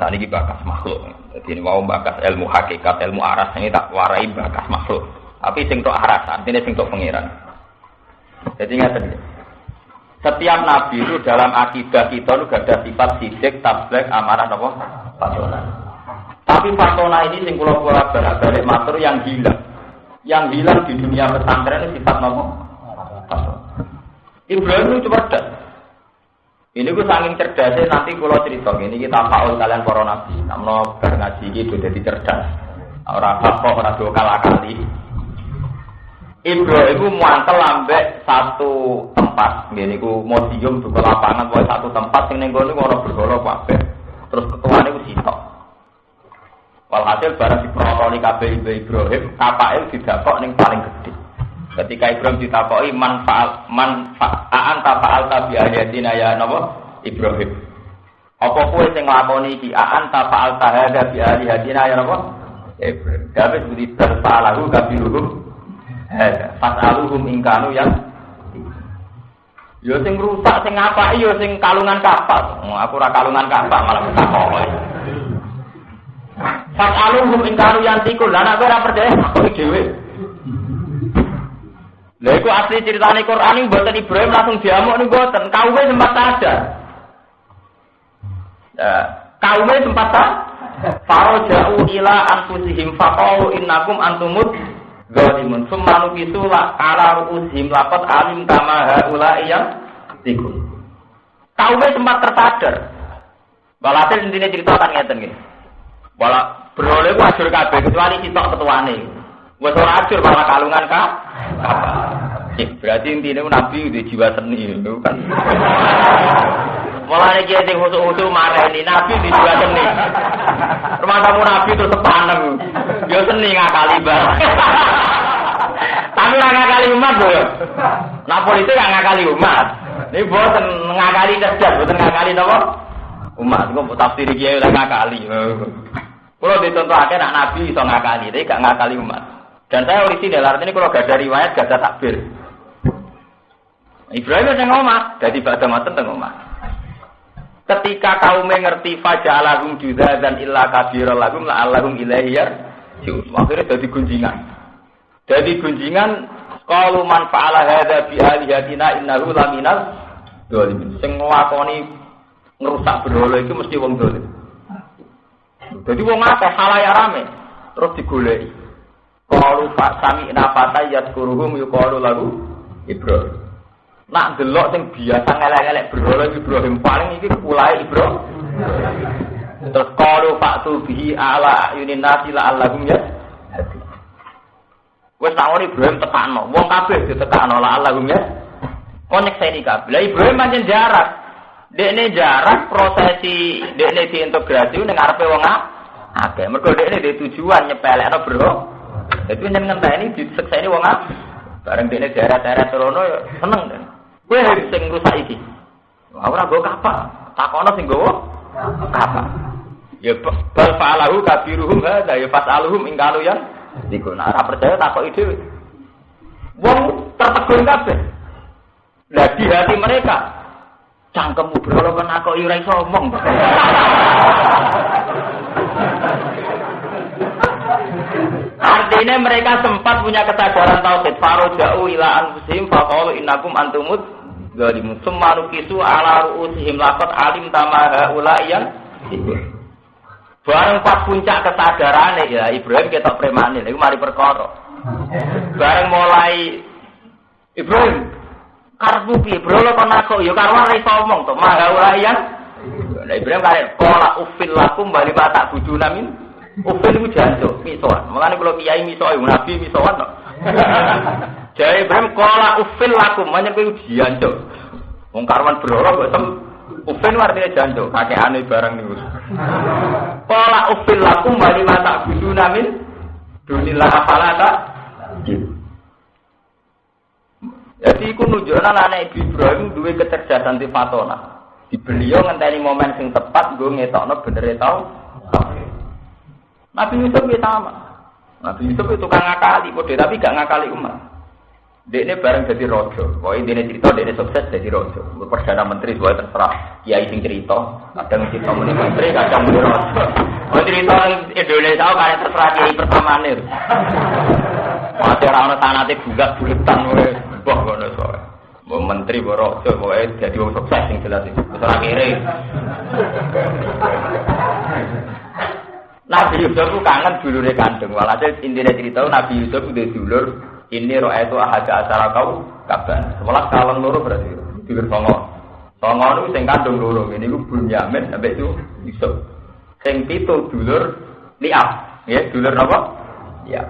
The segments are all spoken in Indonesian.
saat ini bakas makhluk. Jadi ini mau bakas ilmu hakikat, ilmu aras ini tak warai bakas makhluk. Tapi sing tok aras, artinya sing tok pengiran. Jadi ingat Setiap nabi itu dalam akidah kita itu ada sifat sidik, tablet, amarah, apa? Fatona. Tapi fatona ini sing kula kula balik matur yang hilang. Yang hilang di dunia pesantren itu sifat apa? Ibrahim itu cerdas. Ini gue saking cerdasnya nanti kalau cerita ini kita faul kalian para nabi. Namun bar ngaji itu jadi cerdas. Orang apa orang dua kali kali. Ibrahim itu muantel lambek satu tempat. Ini gue cium ke lapangan buat satu tempat. Yang nenggo ini orang bergolo apa? Terus ketua ini sitok. Walhasil barang diprotoli kabeh Ibrahim, kapake didakok ning paling gede. Ketika Ibrahim ditakoi manfaat manfaat tak faal tabi ayatina ya napa Ibrahim. Apa kowe sing nglakoni iki aan ta faal tahada bi ayatina ya napa Ibrahim. Kabeh budi tersalahu kabiruhum. Hada fasaluhum ingkanu yang Yo sing rusak sing apa yo sing kalungan kapal. Aku ora kalungan kapal malah ketakoki. Fasaluhum ingkanu yang tikul. Lah nek ora percaya kok dhewe. Lha iku asli ceritane Quran iki mboten Ibrahim langsung diamuk nih mboten. Kaume sempat sadar. Ya, kaume sempat sadar. Faro jauh ila anfusihim faqalu innakum antumut zalimun. Summa nukisu la ala ru'usihim laqad alim kama haula yang tikun. Kaume sempat tersadar. Walhasil intinya cerita kan ngeten nggih. Wala beroleh ku ajur kabeh kecuali sitok ketuane. Wes ora ajur malah kalungan kah? Berarti intinya Nabi di jiwa seni itu kan. Dia sing husu-husu marah ini Nabi di jiwa seni. Rumah tamu Nabi itu sepanem. Dia seni ngakali bar. Tapi nggak ngakali umat loh. Nah politik nggak ngakali umat. Ini buatan ngakali cerdas, buatan ngakali apa? Umat. Gue tafsir dia udah ngakali. Kalau aja nak Nabi bisa ngakali, tapi gak ngakali umat. Dan saya orisinal, artinya kalau gak ada riwayat, gak ada takbir. Ibrahim yang ngomong, jadi pada matan ngomong. Ketika kaum mengerti fajalahum juga dan illa kabira lahum la allahum ilaihiyar, akhirnya jadi gunjingan. Jadi gunjingan kalau man fa'ala hadza bi alihatina innahu laminal dolimin. Sing ngerusak berhala itu mesti wong dolim. Jadi wong akeh halaya rame terus digoleki. Kalu pak sami nafata yadkuruhum yukalu lagu Ibrahim. Nak delok sing biasa ngelek-ngelek berhala Ibrahim paling iki ulai Ibrahim. Terus kalu pak tubihi ala yunin nasi la allahum ya. Wes tawon Ibrahim tekano, wong kabeh ditekano la allahum ya. Konek saya kabeh. Lah Ibrahim pancen jarak. Dekne jarak prosesi dekne diintegrasi ning ngarepe wong akeh. Mergo dekne di tujuan nyepelekno bro. Jadi yang ngentah ini diseksa ini wong apa? Bareng dia daerah-daerah Serono ya seneng kan. Gue harus sing rusak iki. Ora gue kapal. Takono sing gue kapal. Ya bal fa'alahu kabiruhum hadza ya fas'aluhum ing kalu yang iku nek ora percaya takok ide. Wong tertegun kabeh. Lah di hati mereka cangkemmu berolo aku ora iso omong. Artinya mereka sempat punya kesadaran tauhid. Faro jauh ila anfusihim faqalu innakum antumut zalimun. Summa nukisu ala ru'usihim laqad alim tamaha yang Bareng pas puncak kesadaran ya Ibrahim kita premane itu mari perkara. Bareng mulai Ibrahim karbu piye bro lo kon aku ya karo ora iso omong to maha yang Nah Ibrahim kare kola ufil lakum bali tak budu Ufil itu jancuk, misoan. Makanya kalau kiai misoan, nabi misoan. No. Jadi Ibrahim kola ufil lakum, makanya kau jancuk. Wong karwan berorok kok tem ufil artinya jancuk, kakek aneh barang nih. Kola ufil lakum bali mata budu namin dunilah apalata. Jadi iku nunjukkan anak Ibrahim duwe kecerdasan di fatona. Di beliau ngenteni momen sing tepat gue ngetokno bener tau. Nabi Yusuf ya sama. Nabi Yusuf itu tukang ngakali, kode tapi gak ngakali umat. Dia ini bareng jadi rojo. Wah ini cerita, dia ini sukses jadi rojo. Perdana menteri sesuai terserah. Kiai sing cerita, kadang cerita muni menteri, kadang muni rojo. Mau cerita Indonesia, kalian terserah kiai pertama nih. Masih orang tanah itu bulat buletan, wah ngono soalnya. Mau menteri, mau rojo, mau jadi sukses yang jelas itu. Terserah kiri. Nabi Yusuf itu kangen dulurnya kandung. Walhasil intinya cerita Nabi Yusuf udah dulur ini roh itu ahada acara kau kaban. Sebelah kaleng loro berarti dulur songo. Songo itu sing kandung loro. Ini gue Bunyamin sampai itu Yusuf. Sing pitu dulur liap. Ya, dulur apa? Ya.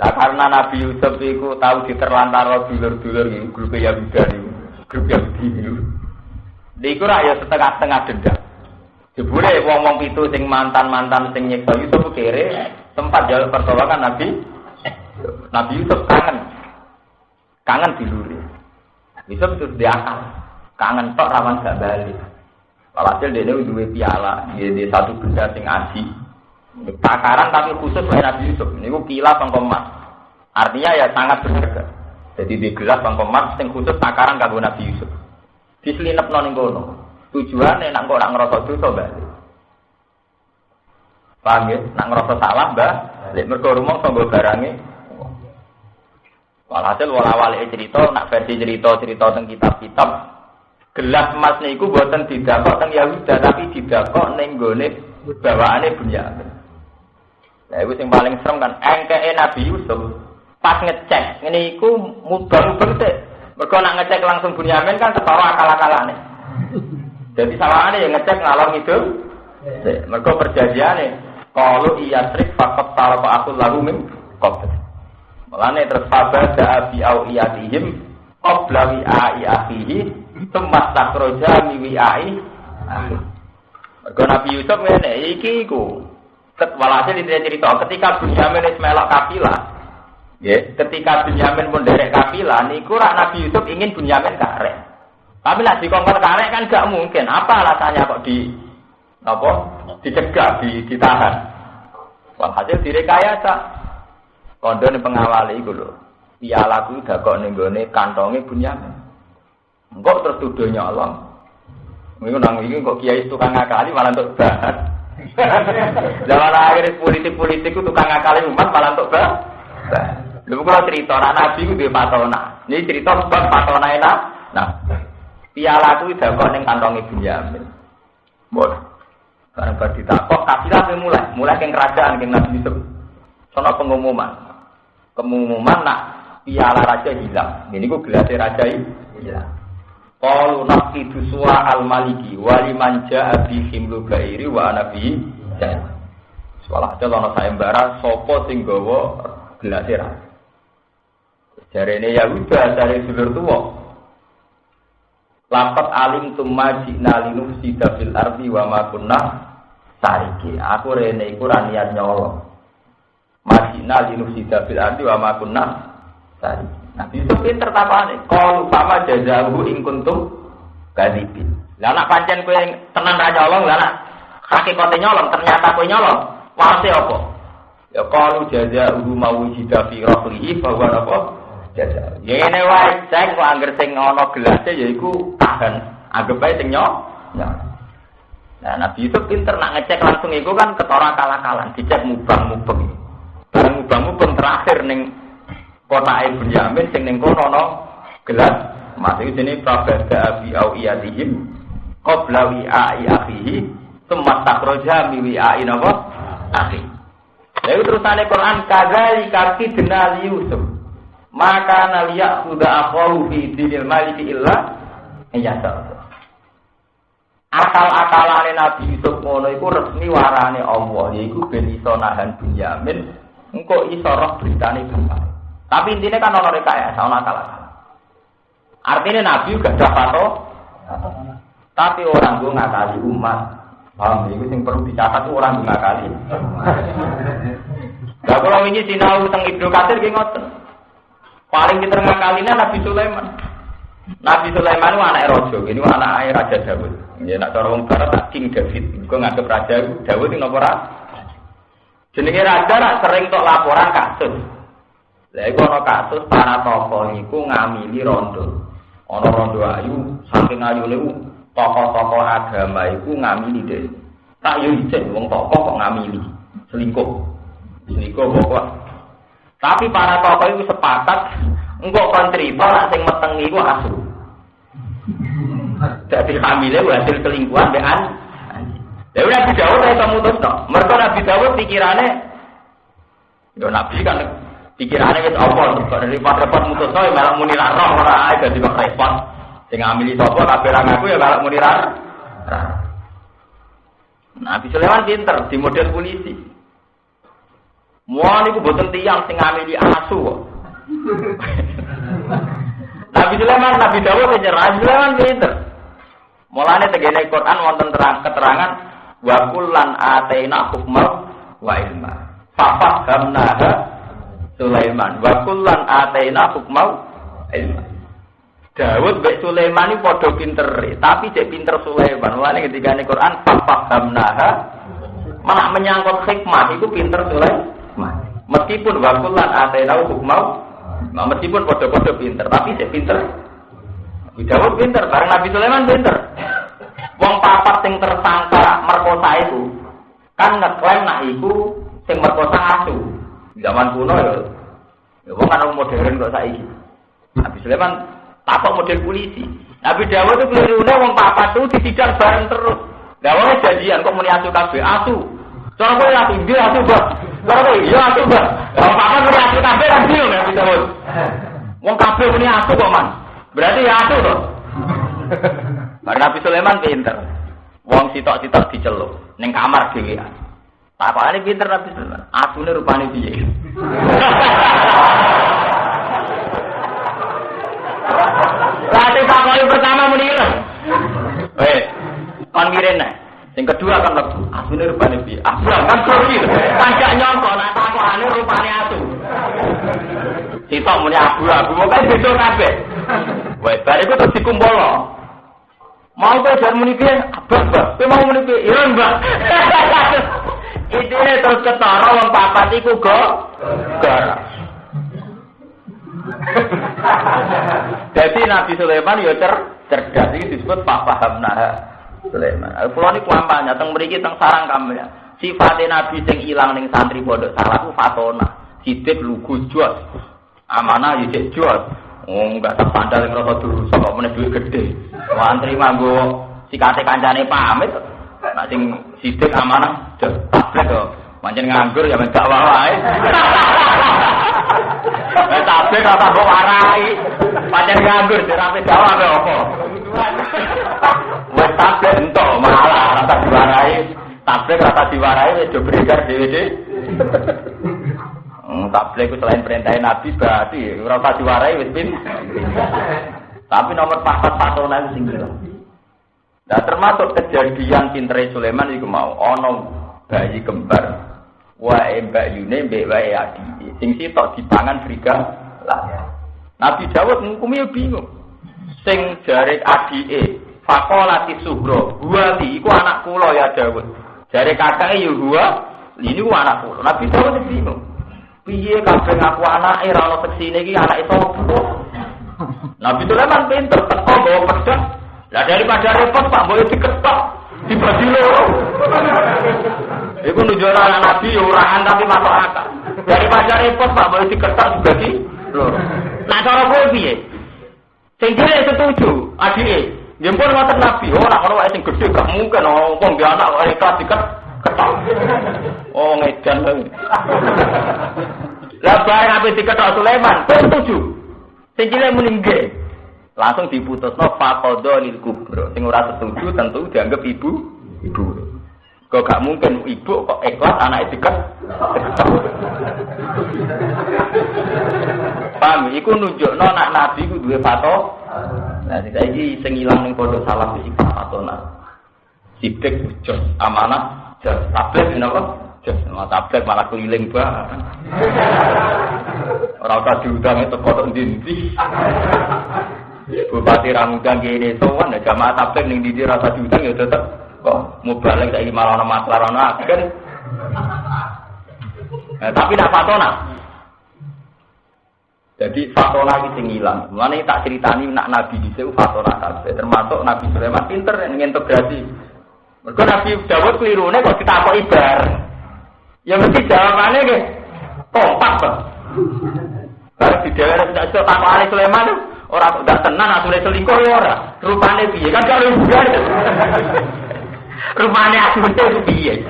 Nah, karena Nabi Yusuf itu tahu diterlantar dulur-dulur ini, grup Yahuda ini, grup Yahudi ini. Di ya setengah-setengah dendam. Jebule wong-wong pitu sing mantan-mantan sing nyeksa Yusuf kere sempat jalur pertolongan Nabi Nabi Yusuf kangen. Kangen diluri. Yusuf itu diakal. Kangen tok rawan gak balik. Walhasil dia dua piala. Dia, satu benda sing aji. Takaran tapi khusus oleh Nabi Yusuf. Ini kila pengkomat. Artinya ya sangat berharga. Jadi di gelas pengkomat sing khusus takaran kanggo Nabi Yusuf. Diselinep noning kono. Tujuannya nak kok nak ngerasa dosa balik. Paham ya? Nak ngerasa salah, mbak. Lek mergo rumah tanggo barange Walhasil wala-wali cerita, nak versi cerita-cerita tentang kitab-kitab, gelas emas niku buatan didakok teng Yahuda, tapi didakok ning gone bawaane Bunyamin. Nah, itu yang paling serem kan, engke Nabi Yusuf, pas ngecek, ini iku mubang-mubang. Mereka nak ngecek langsung Bunyamin kan ketawa akal-akalane. Jadi salahane yang ngecek ngalor itu. Mereka perjanjiane, kalau iya trik fakot talapa aku lalu min kopet. Mulane terus fabada bi awiyatihim qabla wi'ai akhihi tempat takroja mi wi'ai Mergo Nabi Yusuf ngene iki iku walhasil itu cerita ketika Bunyamin wis melok kafilah ya ketika Bunyamin pun derek kafilah niku rak Nabi Yusuf ingin Bunyamin karek tapi lah dikongkon karek kan gak mungkin apa alasannya kok di apa dicegah di, ditahan walhasil direkayasa Kondo ini pengawali itu loh. Piala ku udah kok nenggone kantongnya Bunyamin. Enggak terus tuduh nyolong. Minggu nang ini kok kiai tukang ngakali malah untuk bahan. Zaman akhir politik-politik itu tukang ngakali umat malah untuk bahan. Lalu kalau cerita anak nabi itu dia patona. Ini cerita sebab patona enak. Nah, piala ku udah kok neng kantongnya Bunyamin. Bon. Karena berditakok, kafilah mulai, mulai ke kerajaan, ke Nabi Yusuf. Sono pengumuman pengumuman nak piala raja hilang. Ini gue gelasnya raja hilang. Kalau nabi duswa al maliki wali manja abi himlu gairi wa anabi Soalnya aja lono sayembara sopo sing gawa. Jari ini ya udah dari dulur tua. Lapat alim tumma jina linuf sida fil ardi wa ma kunna sariki. Aku rene iku niat nyolong. Madinah linusida bil ardi wa ma kunna tadi. Nah, itu pinter tapane. Qalu fama jazahu ing kuntum kadibin. Lah nak pancen kowe tenan ra nyolong, lah nak hakikate nyolong ternyata kowe nyolong. Wase apa? Ya qalu jazahu mawujida fi rahlihi fa huwa apa? Jaza. Ya ngene wae, sing kok anggere sing ana gelase ya iku tahan. Anggap ae sing nyolong. Nah, Nabi Yusuf pinter nak ngecek langsung itu kan ketora kalah-kalah, dicek mubang-mubang. Barang mubang-mubang terakhir ning kota Ibu Yamin sing ning kono no gelas mati sini prabada abi au iyatihim qabla wi'ai akhihi tempat takroja mi wi'ai napa akhi Lalu terusane Quran kadzali kaki denal Yusuf maka naliya sudah akhahu fi dinil maliki illa iyasa akal-akalane Nabi Yusuf ngono iku resmi warane Allah yaiku ben iso nahan Bunyamin engkau iso roh beritane bapak. Tapi intinya kan orang rekayasa, orang akal akal. Artinya Nabi juga dapat. Tapi orang gue ngakali umat. Paham? Itu yang perlu dicatat orang gue ngakali. Gak kalau ini sinau tentang Ibnu Katsir gini ngoten. Paling kita ngakalinya Nabi Sulaiman. Nabi Sulaiman itu anak rojo, ini anak air Raja Dawud. Ya nak cara wong barat King David. Gue nganggep Raja Dawud ini nomor Jenenge raja nak sering tok laporan kasus. Lah iku ana kasus para tokoh iku ngamili rondo. Ana rondo ayu, saking ayune tokoh-tokoh agama iku ngamili deh. Tak yo ijek wong tokoh kok ngamili. Selingkuh. Selingkuh pokok. Tapi para tokoh itu sepakat engkau kon cerita nak sing meteng iku asu. Jadi hamilnya hasil selingkuhan be an. Ya Nabi Dawud itu mutus no. Mereka Nabi Dawud pikirannya, yo Nabi kan pikirannya itu apa? Kok dari repot mutus no, malah muni roh ora ae dadi kok repot. Sing ngamili sapa kabeh ra ngaku ya malah muni ra. Nabi Sulaiman pinter di model polisi. Mau niku boten tiang sing ngamili asu kok. Nabi Sulaiman, Nabi Dawud nyerah, Nabi Sulaiman pinter. Mulane tegene Quran wonten terang keterangan wa kullan ataina hukmal wa ilma. Fafahamnaha Sulaiman wa kullan ataina hukmal ilma. Dawud mbek Sulaiman ini padha pinter, tapi cek pinter Sulaiman. Mulane ketika Quran fafahamnaha malah menyangkut hikmah itu pinter Sulaiman. Meskipun wa kullan ataina hukmal Nah, meskipun padha-padha pinter, tapi cek pinter Nabi Dawud pinter, bareng Nabi Sulaiman pinter. Wong papat sing tersangka merkosa itu kan ngeklaim nak iku sing merkosa asu. Zaman kuno ya. Ya wong kan modern kok saiki. Nabi Sulaiman takok model polisi. Nabi Dawud itu kelirune wong papat itu disidang bareng terus. Lah wong janjian kok muni asu kabeh asu. Kowe asu dia asu, Mbak. Kowe iya asu, Mbak. Papat muni asu kabeh kan dia Nabi Dawud. Wong kabeh muni asu kok, Man. Berarti ya asu toh. Karena Nabi Sulaiman pinter. Wong sitok-sitok diceluk ning kamar dhewe. Takokane pinter Nabi Sulaiman. Asune rupane piye? Lati takoki pertama muni. Eh, kon mirene. Yang kedua kan lebu. Asune rupane piye? Asu kan grogi. Pajak nyongko nak takokane rupane asu. Sitok muni abu-abu, mau kan beda kabeh. Wes, bar iku terus dikumpul Mau kok jar muni piye? Abah, Mbak. Kowe mau muni piye? Iya, Mbak. Terus ketara wong papat iku go gar. Jadi Nabi Sulaiman ya cer disebut Pak Paham nah Sulaiman. Kulo niku kampanye teng mriki teng sarang kampanye. Sifatnya Nabi sing ilang ning santri pondok salah ku fatona. Sidik lugu jos. Amanah ya cek jos. Oh, enggak tak sandal yang rasa dulu, sama mana duit gede. Wah, terima gue sikate kancane pamit. Nah, sing sidik amanah, tuh. Mancing nganggur ya wae. Wes tablet rasa mbok warai. Pancen nganggur dirape Jawa apa apa. Wes tablet entuk malah rasa diwarai. Tablet rasa diwarai wis do beredar dhewe Hmm, tablet itu selain perintah Nabi berarti ora usah diwarai wis pin. Tapi nomor papat patona itu sing Nah termasuk kejadian pintere Sulaiman itu mau ono bayi kembar wae mbak Yune mbek wae adi sing sitok dipangan friga lah. Nabi Dawud ngukumi bingung. Sing jare adike fakolati suhro huwali iku anak kula ya Dawud. Jare kakake ya huwa ini ku anak kula. Nabi Dawud bingung. Piye kabeh ngaku anake ora ono seksine iki anake sapa? Nabi Sulaiman pinter teko bawa pedang. Lah daripada repot Pak boleh diketok dibagi loro. Iku nunjukno anak Nabi ya urahan tapi masuk akal. Daripada repot Pak boleh diketok dibagi loro. Nah cara kowe piye? Sing dhewe setuju, adike. Nggih pun ngoten Nabi, ora ono wae sing gedhe gak mungkin oh wong dia anak wae kelas diket ketok. Oh ngedan. Lah bareng ape diketok Sulaiman, kowe setuju. Sing cilik muni nggih. Langsung diputusno faqadha lil kubra. Sing ora setuju tentu dianggap ibu ibu. Kok gak mungkin ibu kok ikhlas anak diket. Paham, iku nunjukno anak nabi ku duwe pato. Nah, saiki sing ilang ning pondok salam iki patona. Sidik jos amanah jos tablet napa? Jos sama tablet malah keliling banget. Ora usah diundang itu kok ndi-ndi. Bupati Ramudang kene sowan ya jamaah tablet ning ndi rasa diundang ya tetep kok balik saiki malah ana masalah ana agen. Eh, tapi nak patona. Jadi fatona iki sing ilang. Mulane tak ceritani nak nabi dhisik fatona kabeh. Termasuk Nabi Sulaiman pinter integrasi. Mergo Nabi Dawud kelirune kok ditakoki bar. Ya mesti jawabannya nggih kompak, Pak. Bar di daerah tidak iso takokane Sulaiman ora udah tenan asune selingkuh ya ora. Rupane piye kan kalau bugar. Rupane asune piye.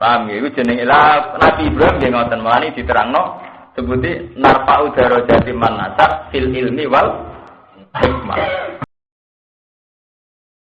Paham ya, itu jenenge Nabi Ibrahim dia ngoten melani diterangno sebuti narfa udara jadi manasab fil ilmi wal hikmah.